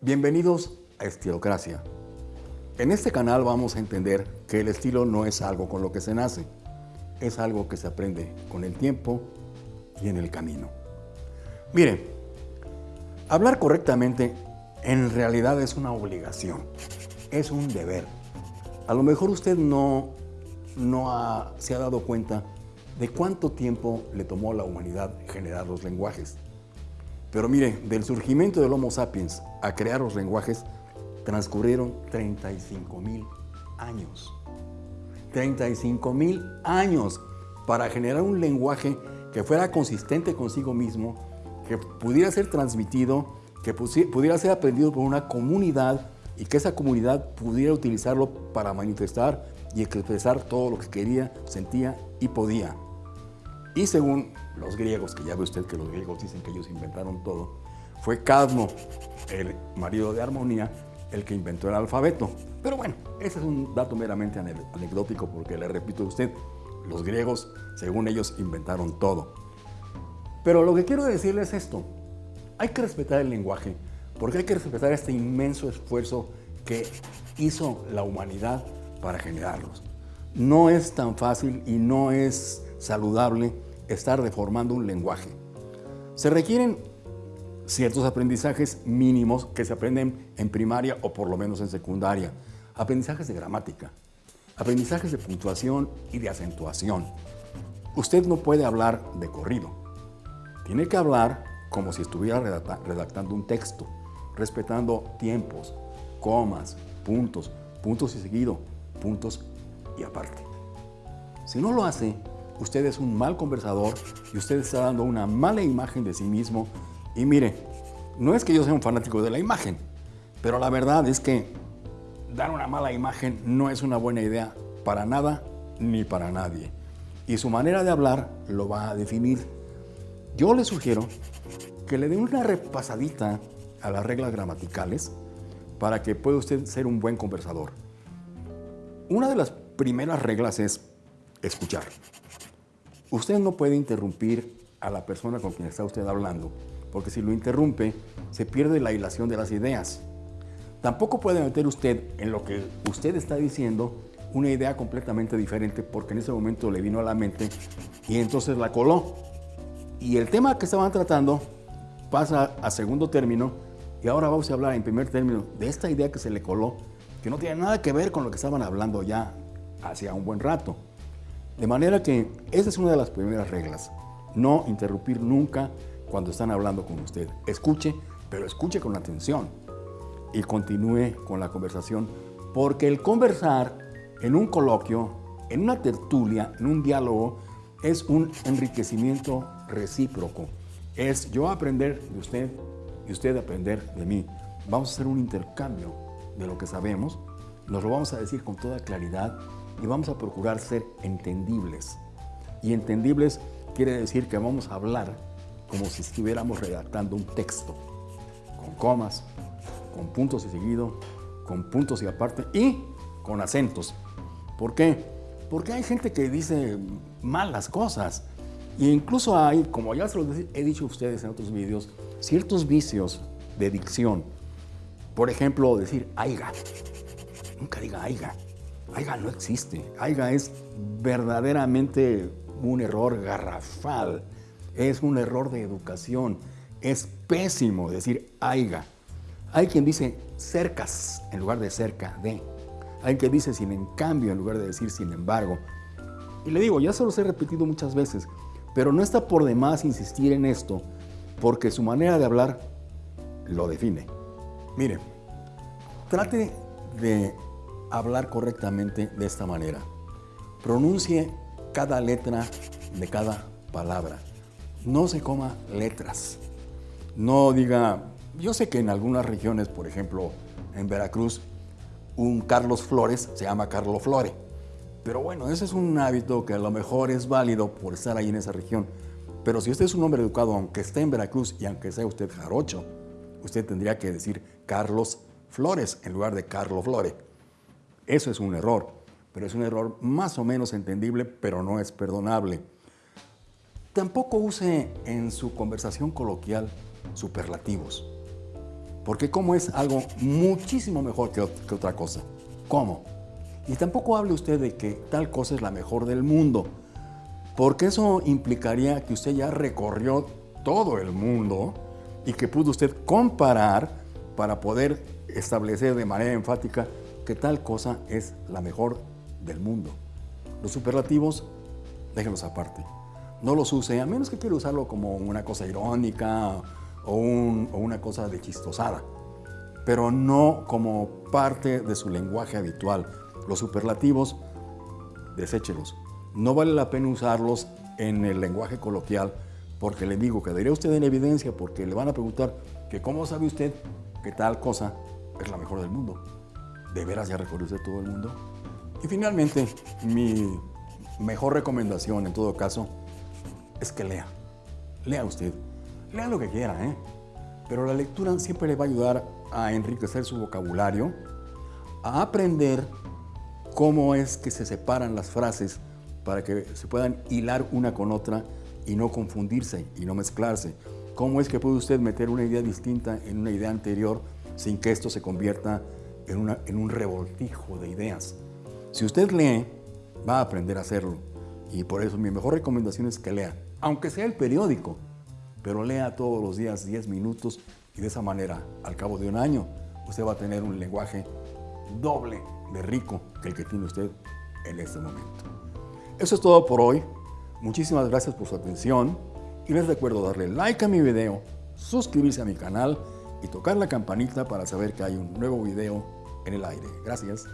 Bienvenidos a Estilocracia. En este canal vamos a entender que el estilo no es algo con lo que se nace, es algo que se aprende con el tiempo y en el camino. Mire, hablar correctamente en realidad es una obligación, es un deber. A lo mejor usted no, no se ha dado cuenta de cuánto tiempo le tomó a la humanidad generar los lenguajes. Pero mire, del surgimiento del Homo sapiens a crear los lenguajes transcurrieron 35 mil años. 35 mil años para generar un lenguaje que fuera consistente consigo mismo, que pudiera ser transmitido, que pudiera ser aprendido por una comunidad y que esa comunidad pudiera utilizarlo para manifestar y expresar todo lo que quería, sentía y podía. Y según los griegos, que ya ve usted que los griegos dicen que ellos inventaron todo, fue Cadmo, el marido de Armonía, el que inventó el alfabeto. Pero bueno, ese es un dato meramente anecdótico porque le repito a usted, los griegos, según ellos, inventaron todo. Pero lo que quiero decirles es esto, hay que respetar el lenguaje, porque hay que respetar este inmenso esfuerzo que hizo la humanidad para generarlos. No es tan fácil y no es saludable estar deformando un lenguaje. Se requieren ciertos aprendizajes mínimos que se aprenden en primaria o por lo menos en secundaria. Aprendizajes de gramática, aprendizajes de puntuación y de acentuación. Usted no puede hablar de corrido. Tiene que hablar como si estuviera redactando un texto, respetando tiempos, comas, puntos, puntos y seguido, puntos y aparte. Si no lo hace, usted es un mal conversador y usted está dando una mala imagen de sí mismo. Y mire, no es que yo sea un fanático de la imagen, pero la verdad es que dar una mala imagen no es una buena idea para nada ni para nadie. Y su manera de hablar lo va a definir. Yo le sugiero que le dé una repasadita a las reglas gramaticales para que pueda usted ser un buen conversador. Una de las primeras reglas es escuchar. Usted no puede interrumpir a la persona con quien está usted hablando, porque si lo interrumpe, se pierde la hilación de las ideas. Tampoco puede meter usted en lo que usted está diciendo una idea completamente diferente, porque en ese momento le vino a la mente y entonces la coló. Y el tema que estaban tratando pasa a segundo término y ahora vamos a hablar en primer término de esta idea que se le coló, que no tiene nada que ver con lo que estaban hablando ya hacía un buen rato. De manera que esa es una de las primeras reglas. No interrumpir nunca cuando están hablando con usted. Escuche, pero escuche con atención y continúe con la conversación, porque el conversar en un coloquio, en una tertulia, en un diálogo, es un enriquecimiento recíproco. Es yo aprender de usted y usted aprender de mí. Vamos a hacer un intercambio de lo que sabemos, nos lo vamos a decir con toda claridad y vamos a procurar ser entendibles. Y entendibles quiere decir que vamos a hablar como si estuviéramos redactando un texto, con comas, con puntos y seguido, con puntos y aparte y con acentos. ¿Por qué? Porque hay gente que dice malas cosas. E incluso hay, como ya se los he dicho a ustedes en otros vídeos, ciertos vicios de dicción. Por ejemplo, decir aiga. Nunca diga aiga. Aiga no existe. Aiga es verdaderamente un error garrafal. Es un error de educación. Es pésimo decir aiga. Hay quien dice cercas en lugar de cerca de. Hay quien dice sin en cambio en lugar de decir sin embargo. Y le digo, ya se los he repetido muchas veces, pero no está por demás insistir en esto porque su manera de hablar lo define. Mire, trate de hablar correctamente de esta manera. Pronuncie cada letra de cada palabra. No se coma letras. No diga, yo sé que en algunas regiones, por ejemplo, en Veracruz, un Carlos Flores se llama Carlo Flore. Pero bueno, ese es un hábito que a lo mejor es válido por estar ahí en esa región. Pero si usted es un hombre educado, aunque esté en Veracruz y aunque sea usted jarocho, usted tendría que decir Carlos Flores en lugar de Carlo Flore. Eso es un error, pero es un error más o menos entendible, pero no es perdonable. Tampoco use en su conversación coloquial superlativos. Porque cómo es algo muchísimo mejor que, que otra cosa. ¿Cómo? Y tampoco hable usted de que tal cosa es la mejor del mundo, porque eso implicaría que usted ya recorrió todo el mundo y que pudo usted comparar para poder establecer de manera enfática que tal cosa es la mejor del mundo. Los superlativos, déjenlos aparte. No los use, a menos que quiera usarlo como una cosa irónica o, una cosa de chistosada, pero no como parte de su lenguaje habitual. Los superlativos, deséchelos. No vale la pena usarlos en el lenguaje coloquial porque le digo, quedaría usted en evidencia porque le van a preguntar que cómo sabe usted que tal cosa es la mejor del mundo. ¿De veras ya recorrió usted todo el mundo? Y finalmente, mi mejor recomendación en todo caso es que lea. Lea usted. Lea lo que quiera, ¿eh? Pero la lectura siempre le va a ayudar a enriquecer su vocabulario, a aprender cómo es que se separan las frases para que se puedan hilar una con otra y no confundirse y no mezclarse. ¿Cómo es que puede usted meter una idea distinta en una idea anterior sin que esto se convierta en, un revoltijo de ideas? Si usted lee, va a aprender a hacerlo. Y por eso mi mejor recomendación es que lea, aunque sea el periódico, pero lea todos los días 10 minutos y de esa manera, al cabo de un año, usted va a tener un lenguaje doble de rico que el que tiene usted en este momento. Eso es todo por hoy. Muchísimas gracias por su atención y les recuerdo darle like a mi video, suscribirse a mi canal y tocar la campanita para saber que hay un nuevo video Gracias.